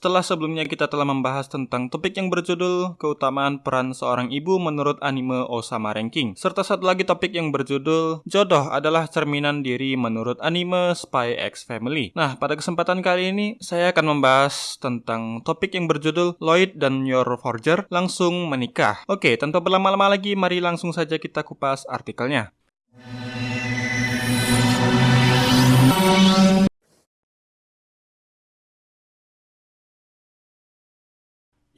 Setelah sebelumnya kita telah membahas tentang topik yang berjudul keutamaan peran seorang ibu menurut anime Osama Ranking, serta satu lagi topik yang berjudul jodoh adalah cerminan diri menurut anime Spy X Family. Nah, pada kesempatan kali ini saya akan membahas tentang topik yang berjudul Lloyd dan Your Forger langsung menikah. Oke, tanpa berlama-lama lagi, mari langsung saja kita kupas artikelnya.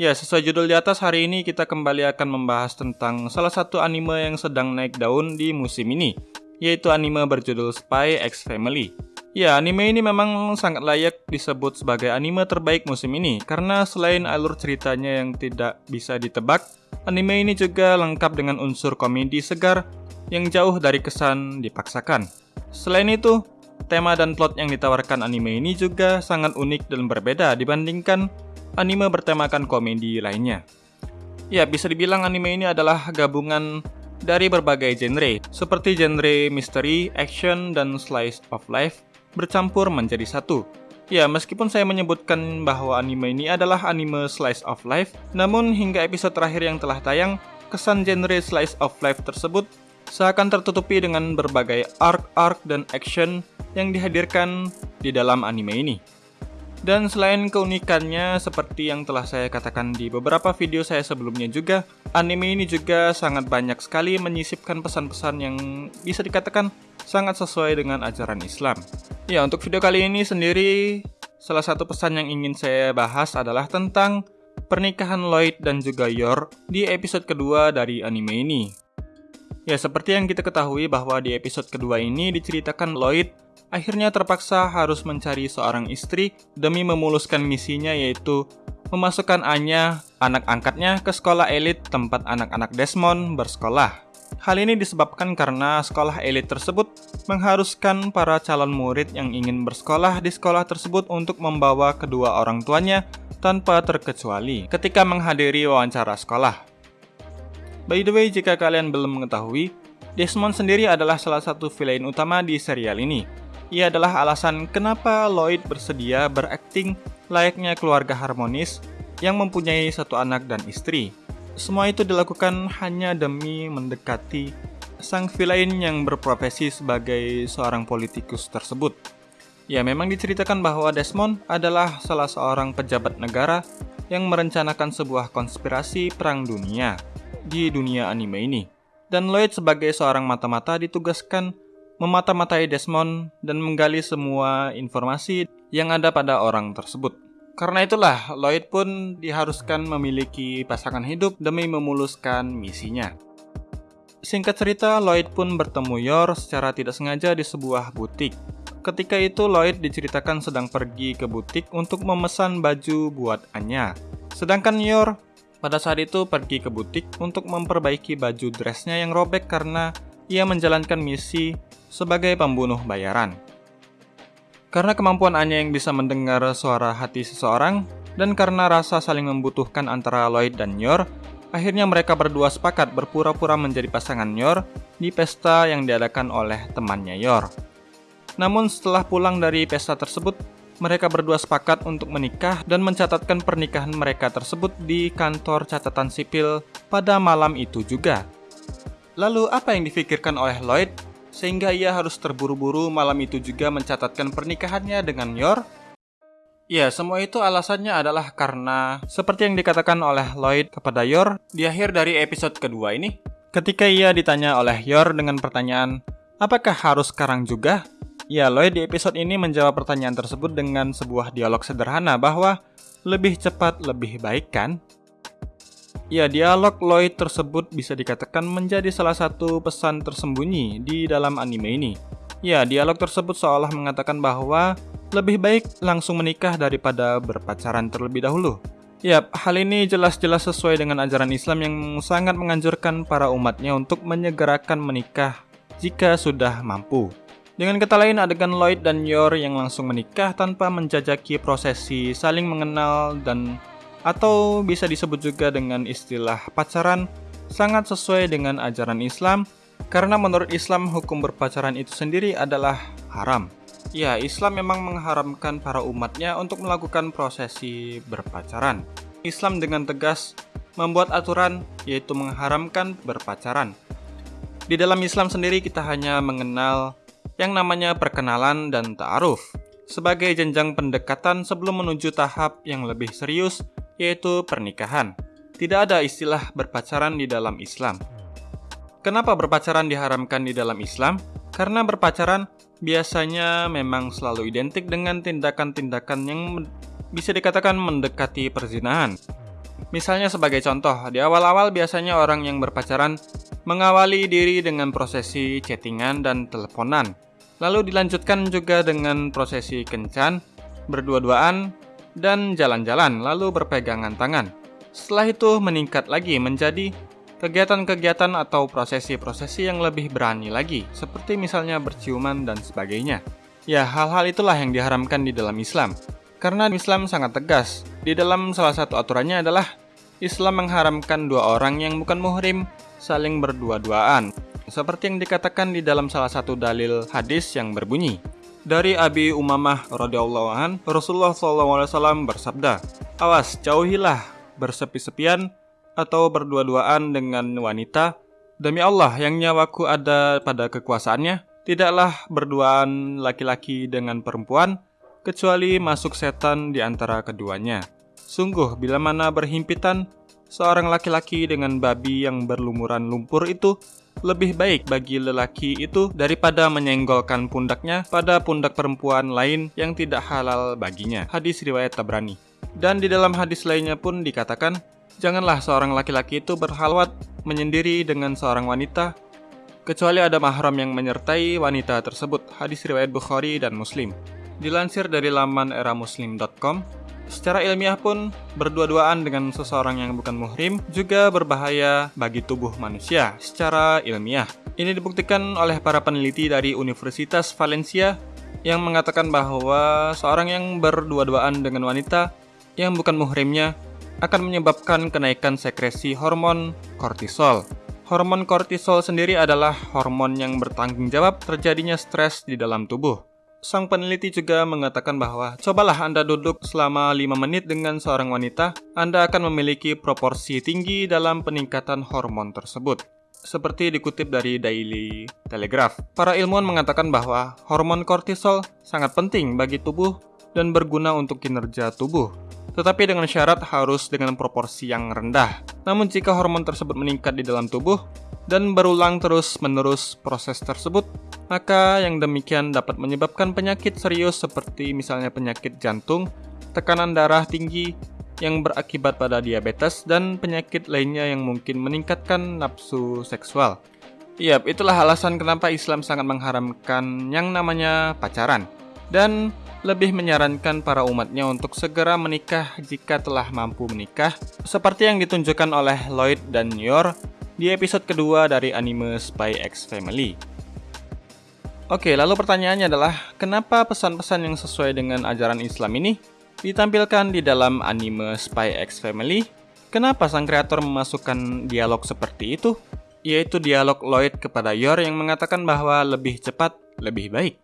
Ya, sesuai judul di atas, hari ini kita kembali akan membahas tentang salah satu anime yang sedang naik daun di musim ini, yaitu anime berjudul Spy X Family. Ya, anime ini memang sangat layak disebut sebagai anime terbaik musim ini, karena selain alur ceritanya yang tidak bisa ditebak, anime ini juga lengkap dengan unsur komedi segar yang jauh dari kesan dipaksakan. Selain itu, tema dan plot yang ditawarkan anime ini juga sangat unik dan berbeda dibandingkan anime bertemakan komedi lainnya. Ya, bisa dibilang anime ini adalah gabungan dari berbagai genre, seperti genre misteri, action, dan slice of life bercampur menjadi satu. Ya, meskipun saya menyebutkan bahwa anime ini adalah anime slice of life, namun hingga episode terakhir yang telah tayang, kesan genre slice of life tersebut seakan tertutupi dengan berbagai arc-arc dan action yang dihadirkan di dalam anime ini. Dan selain keunikannya, seperti yang telah saya katakan di beberapa video saya sebelumnya juga, anime ini juga sangat banyak sekali menyisipkan pesan-pesan yang bisa dikatakan sangat sesuai dengan ajaran Islam. Ya, untuk video kali ini sendiri, salah satu pesan yang ingin saya bahas adalah tentang pernikahan Lloyd dan juga Yor di episode kedua dari anime ini. Ya, seperti yang kita ketahui bahwa di episode kedua ini diceritakan Lloyd akhirnya terpaksa harus mencari seorang istri demi memuluskan misinya yaitu memasukkan Anya, anak angkatnya, ke sekolah elit tempat anak-anak Desmond bersekolah. Hal ini disebabkan karena sekolah elit tersebut mengharuskan para calon murid yang ingin bersekolah di sekolah tersebut untuk membawa kedua orang tuanya tanpa terkecuali ketika menghadiri wawancara sekolah. By the way, jika kalian belum mengetahui, Desmond sendiri adalah salah satu villain utama di serial ini, ia adalah alasan kenapa Lloyd bersedia berakting layaknya keluarga harmonis yang mempunyai satu anak dan istri. Semua itu dilakukan hanya demi mendekati sang villain yang berprofesi sebagai seorang politikus tersebut. Ya, memang diceritakan bahwa Desmond adalah salah seorang pejabat negara yang merencanakan sebuah konspirasi perang dunia di dunia anime ini. Dan Lloyd sebagai seorang mata-mata ditugaskan memata-matai Desmond dan menggali semua informasi yang ada pada orang tersebut. Karena itulah, Lloyd pun diharuskan memiliki pasangan hidup demi memuluskan misinya. Singkat cerita, Lloyd pun bertemu Yor secara tidak sengaja di sebuah butik. Ketika itu, Lloyd diceritakan sedang pergi ke butik untuk memesan baju buat Anya. Sedangkan Yor pada saat itu pergi ke butik untuk memperbaiki baju dressnya yang robek karena ia menjalankan misi sebagai pembunuh bayaran. Karena kemampuan Anya yang bisa mendengar suara hati seseorang, dan karena rasa saling membutuhkan antara Lloyd dan Yor, akhirnya mereka berdua sepakat berpura-pura menjadi pasangan Yor di pesta yang diadakan oleh temannya Yor. Namun setelah pulang dari pesta tersebut, mereka berdua sepakat untuk menikah dan mencatatkan pernikahan mereka tersebut di kantor catatan sipil pada malam itu juga. Lalu apa yang difikirkan oleh Lloyd sehingga ia harus terburu-buru malam itu juga mencatatkan pernikahannya dengan Yor. Ya, semua itu alasannya adalah karena seperti yang dikatakan oleh Lloyd kepada Yor di akhir dari episode kedua ini. Ketika ia ditanya oleh Yor dengan pertanyaan, apakah harus sekarang juga? Ya, Lloyd di episode ini menjawab pertanyaan tersebut dengan sebuah dialog sederhana bahwa lebih cepat lebih baik kan? Ya, dialog Lloyd tersebut bisa dikatakan menjadi salah satu pesan tersembunyi di dalam anime ini. Ya, dialog tersebut seolah mengatakan bahwa lebih baik langsung menikah daripada berpacaran terlebih dahulu. Ya, hal ini jelas-jelas sesuai dengan ajaran Islam yang sangat menganjurkan para umatnya untuk menyegerakan menikah jika sudah mampu. Dengan kata lain, adegan Lloyd dan Yor yang langsung menikah tanpa menjajaki prosesi saling mengenal dan atau bisa disebut juga dengan istilah pacaran sangat sesuai dengan ajaran Islam karena menurut Islam hukum berpacaran itu sendiri adalah haram. Ya, Islam memang mengharamkan para umatnya untuk melakukan prosesi berpacaran. Islam dengan tegas membuat aturan yaitu mengharamkan berpacaran. Di dalam Islam sendiri kita hanya mengenal yang namanya perkenalan dan ta'aruf sebagai jenjang pendekatan sebelum menuju tahap yang lebih serius yaitu pernikahan. Tidak ada istilah berpacaran di dalam Islam. Kenapa berpacaran diharamkan di dalam Islam? Karena berpacaran biasanya memang selalu identik dengan tindakan-tindakan yang bisa dikatakan mendekati perzinahan. Misalnya sebagai contoh, di awal-awal biasanya orang yang berpacaran mengawali diri dengan prosesi chattingan dan teleponan. Lalu dilanjutkan juga dengan prosesi kencan, berdua-duaan, dan jalan-jalan, lalu berpegangan tangan. Setelah itu meningkat lagi menjadi kegiatan-kegiatan atau prosesi-prosesi yang lebih berani lagi, seperti misalnya berciuman dan sebagainya. Ya, hal-hal itulah yang diharamkan di dalam Islam. Karena Islam sangat tegas. Di dalam salah satu aturannya adalah Islam mengharamkan dua orang yang bukan muhrim saling berdua-duaan. Seperti yang dikatakan di dalam salah satu dalil hadis yang berbunyi, dari Abi Umamah radhiyallahu an, Rasulullah SAW bersabda, "Awas, jauhilah bersepi-sepian atau berdua-duaan dengan wanita, demi Allah yang nyawaku ada pada kekuasaannya, tidaklah berduaan laki-laki dengan perempuan, kecuali masuk setan di antara keduanya. Sungguh, bila mana berhimpitan, seorang laki-laki dengan babi yang berlumuran lumpur itu lebih baik bagi lelaki itu daripada menyenggolkan pundaknya pada pundak perempuan lain yang tidak halal baginya. Hadis riwayat Tabrani. Dan di dalam hadis lainnya pun dikatakan, Janganlah seorang laki-laki itu berhalwat menyendiri dengan seorang wanita, kecuali ada mahram yang menyertai wanita tersebut. Hadis riwayat Bukhari dan Muslim. Dilansir dari laman eramuslim.com, secara ilmiah pun berdua-duaan dengan seseorang yang bukan muhrim juga berbahaya bagi tubuh manusia secara ilmiah. Ini dibuktikan oleh para peneliti dari Universitas Valencia yang mengatakan bahwa seorang yang berdua-duaan dengan wanita yang bukan muhrimnya akan menyebabkan kenaikan sekresi hormon kortisol. Hormon kortisol sendiri adalah hormon yang bertanggung jawab terjadinya stres di dalam tubuh. Sang peneliti juga mengatakan bahwa cobalah Anda duduk selama 5 menit dengan seorang wanita, Anda akan memiliki proporsi tinggi dalam peningkatan hormon tersebut. Seperti dikutip dari Daily Telegraph, para ilmuwan mengatakan bahwa hormon kortisol sangat penting bagi tubuh dan berguna untuk kinerja tubuh tetapi dengan syarat harus dengan proporsi yang rendah. Namun jika hormon tersebut meningkat di dalam tubuh dan berulang terus-menerus proses tersebut, maka yang demikian dapat menyebabkan penyakit serius seperti misalnya penyakit jantung, tekanan darah tinggi yang berakibat pada diabetes dan penyakit lainnya yang mungkin meningkatkan nafsu seksual. Yap, itulah alasan kenapa Islam sangat mengharamkan yang namanya pacaran. Dan lebih menyarankan para umatnya untuk segera menikah jika telah mampu menikah, seperti yang ditunjukkan oleh Lloyd dan Yor di episode kedua dari anime Spy X Family. Oke, lalu pertanyaannya adalah, kenapa pesan-pesan yang sesuai dengan ajaran Islam ini ditampilkan di dalam anime Spy X Family? Kenapa sang kreator memasukkan dialog seperti itu? Yaitu dialog Lloyd kepada Yor yang mengatakan bahwa lebih cepat, lebih baik.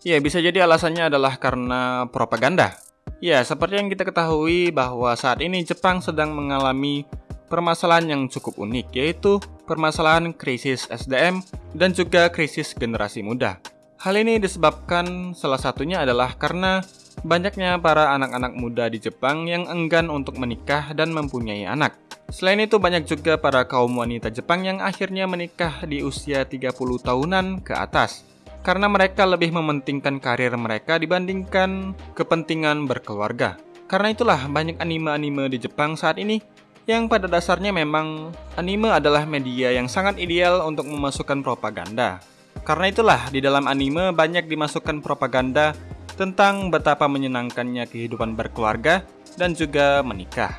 Ya, bisa jadi alasannya adalah karena propaganda. Ya, seperti yang kita ketahui bahwa saat ini Jepang sedang mengalami permasalahan yang cukup unik, yaitu permasalahan krisis SDM dan juga krisis generasi muda. Hal ini disebabkan salah satunya adalah karena banyaknya para anak-anak muda di Jepang yang enggan untuk menikah dan mempunyai anak. Selain itu banyak juga para kaum wanita Jepang yang akhirnya menikah di usia 30 tahunan ke atas karena mereka lebih mementingkan karir mereka dibandingkan kepentingan berkeluarga. Karena itulah banyak anime-anime di Jepang saat ini yang pada dasarnya memang anime adalah media yang sangat ideal untuk memasukkan propaganda. Karena itulah di dalam anime banyak dimasukkan propaganda tentang betapa menyenangkannya kehidupan berkeluarga dan juga menikah.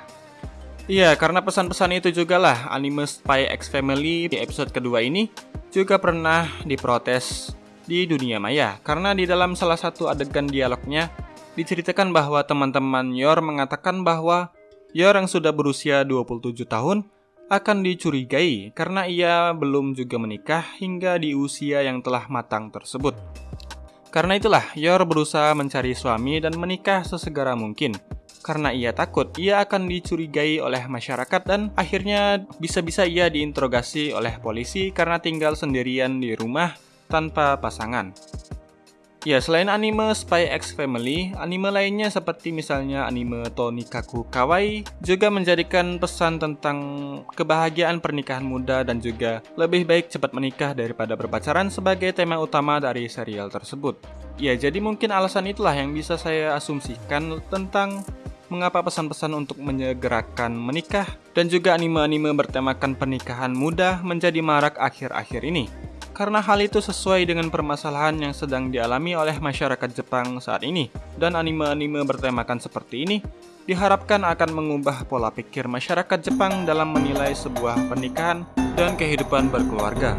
Iya, karena pesan-pesan itu juga lah anime Spy X Family di episode kedua ini juga pernah diprotes di dunia maya karena di dalam salah satu adegan dialognya diceritakan bahwa teman-teman Yor mengatakan bahwa Yor yang sudah berusia 27 tahun akan dicurigai karena ia belum juga menikah hingga di usia yang telah matang tersebut. Karena itulah, Yor berusaha mencari suami dan menikah sesegera mungkin. Karena ia takut ia akan dicurigai oleh masyarakat dan akhirnya bisa-bisa ia diinterogasi oleh polisi karena tinggal sendirian di rumah tanpa pasangan. Ya, selain anime Spy X Family, anime lainnya seperti misalnya anime Tonikaku Kawaii juga menjadikan pesan tentang kebahagiaan pernikahan muda dan juga lebih baik cepat menikah daripada berpacaran sebagai tema utama dari serial tersebut. Ya, jadi mungkin alasan itulah yang bisa saya asumsikan tentang mengapa pesan-pesan untuk menyegerakan menikah dan juga anime-anime bertemakan pernikahan muda menjadi marak akhir-akhir ini karena hal itu sesuai dengan permasalahan yang sedang dialami oleh masyarakat Jepang saat ini, dan anime-anime bertemakan seperti ini diharapkan akan mengubah pola pikir masyarakat Jepang dalam menilai sebuah pernikahan dan kehidupan berkeluarga.